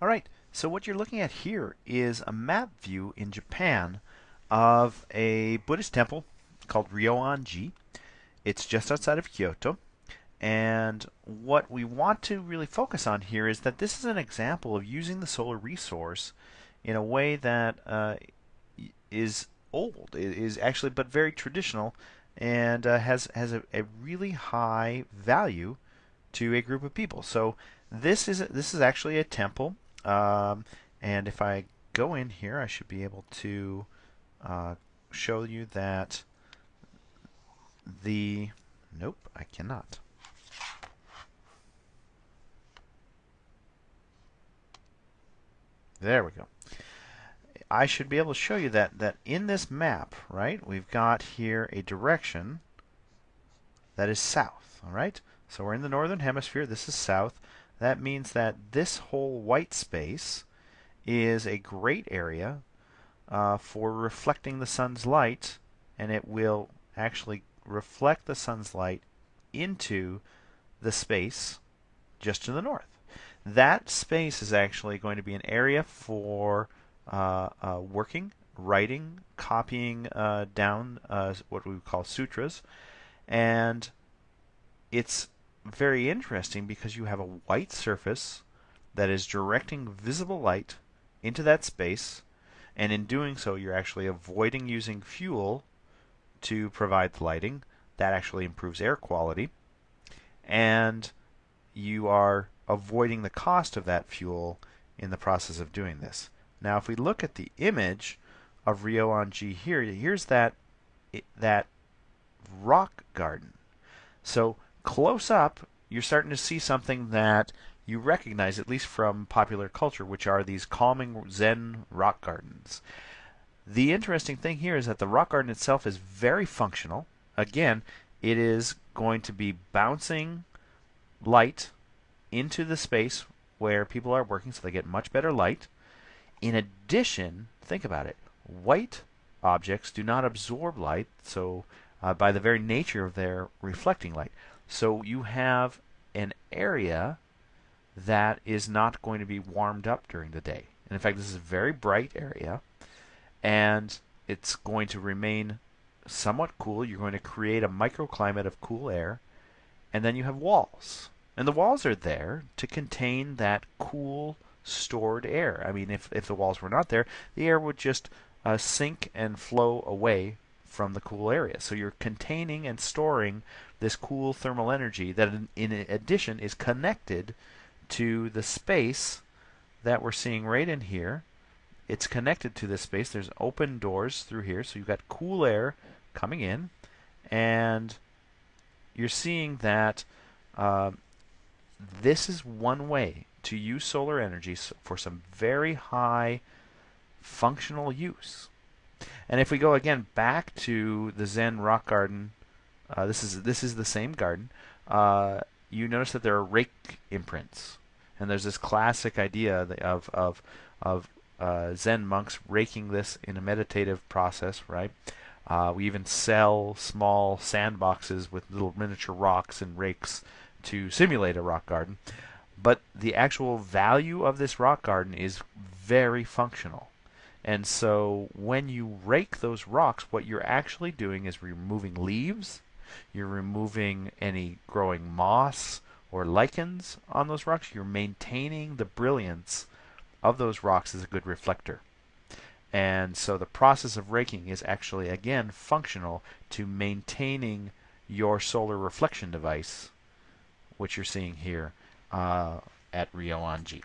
All right, so what you're looking at here is a map view in Japan of a Buddhist temple called Ryoan-ji. It's just outside of Kyoto. And what we want to really focus on here is that this is an example of using the solar resource in a way that uh, is old, is actually but very traditional, and uh, has has a, a, really high value to a group of people. So this is this is actually a temple, um, and if I go in here, I should be able to uh, show you that the nope, I cannot. There we go. I should be able to show you that that in this map, right, we've got here a direction that is south, all right? So we're in the northern hemisphere, this is south. That means that this whole white space is a great area uh, for reflecting the sun's light, and it will actually reflect the sun's light into the space just to the north. That space is actually going to be an area for uh, uh, working, writing, copying uh, down uh, what we call sutras, and it's very interesting because you have a white surface that is directing visible light into that space, and in doing so, you're actually avoiding using fuel to provide the lighting. That actually improves air quality, and you are avoiding the cost of that fuel in the process of doing this. Now, if we look at the image of Ryoan-ji here, here's that that rock garden. So close up, you're starting to see something that you recognize, at least from popular culture, which are these calming Zen rock gardens. The interesting thing here is that the rock garden itself is very functional. Again, it is going to be bouncing light into the space where people are working so they get much better light. In addition, think about it, white objects do not absorb light, so uh, by the very nature of their reflecting light. So you have an area that is not going to be warmed up during the day. And in fact, this is a very bright area, and it's going to remain somewhat cool. You're going to create a microclimate of cool air, and then you have walls. And the walls are there to contain that cool stored air. I mean, if, if the walls were not there, the air would just uh, sink and flow away from the cool area. So you're containing and storing this cool thermal energy that, in, in addition, is connected to the space that we're seeing right in here. It's connected to this space. There's open doors through here, so you've got cool air coming in, and you're seeing that uh, this is one way to use solar energy for some very high functional use. And if we go again back to the Zen rock garden, uh, this is this is the same garden. Uh, you notice that there are rake imprints, and there's this classic idea of of of uh, Zen monks raking this in a meditative process, right? Uh, we even sell small sandboxes with little miniature rocks and rakes to simulate a rock garden. But the actual value of this rock garden is very functional. And so when you rake those rocks, what you're actually doing is removing leaves, you're removing any growing moss or lichens on those rocks, you're maintaining the brilliance of those rocks as a good reflector. And so the process of raking is actually, again, functional to maintaining your solar reflection device, which you're seeing here uh, at Ryoan-ji.